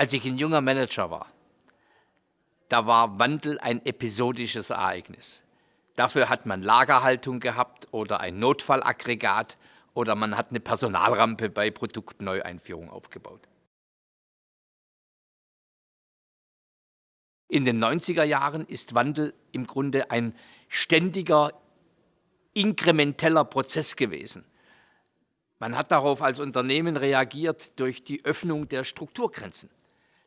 Als ich ein junger Manager war, da war Wandel ein episodisches Ereignis. Dafür hat man Lagerhaltung gehabt oder ein Notfallaggregat oder man hat eine Personalrampe bei Produktneueinführung aufgebaut. In den 90er Jahren ist Wandel im Grunde ein ständiger, inkrementeller Prozess gewesen. Man hat darauf als Unternehmen reagiert durch die Öffnung der Strukturgrenzen.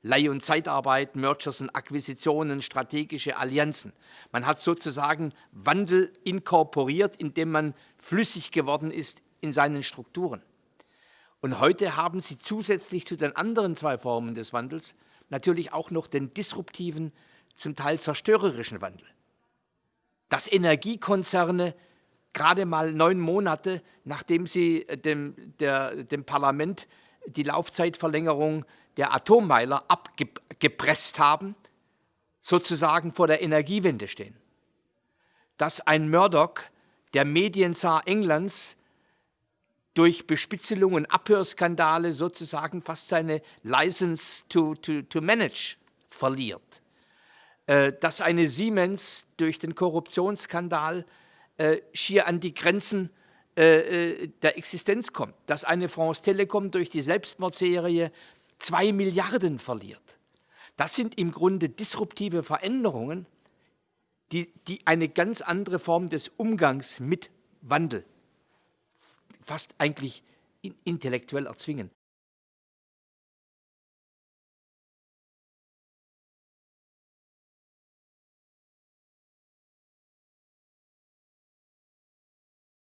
Leih- und Zeitarbeit, Mergers und Akquisitionen, strategische Allianzen. Man hat sozusagen Wandel inkorporiert, indem man flüssig geworden ist in seinen Strukturen. Und heute haben Sie zusätzlich zu den anderen zwei Formen des Wandels natürlich auch noch den disruptiven, zum Teil zerstörerischen Wandel. Dass Energiekonzerne gerade mal neun Monate, nachdem sie dem, der, dem Parlament die Laufzeitverlängerung der Atommeiler abgepresst haben, sozusagen vor der Energiewende stehen. Dass ein Murdoch, der Medienzar Englands, durch Bespitzelung und Abhörskandale sozusagen fast seine License to, to, to manage verliert. Äh, dass eine Siemens durch den Korruptionsskandal äh, schier an die Grenzen äh, der Existenz kommt. Dass eine France Telekom durch die Selbstmordserie zwei Milliarden verliert. Das sind im Grunde disruptive Veränderungen, die, die eine ganz andere Form des Umgangs mit Wandel fast eigentlich intellektuell erzwingen.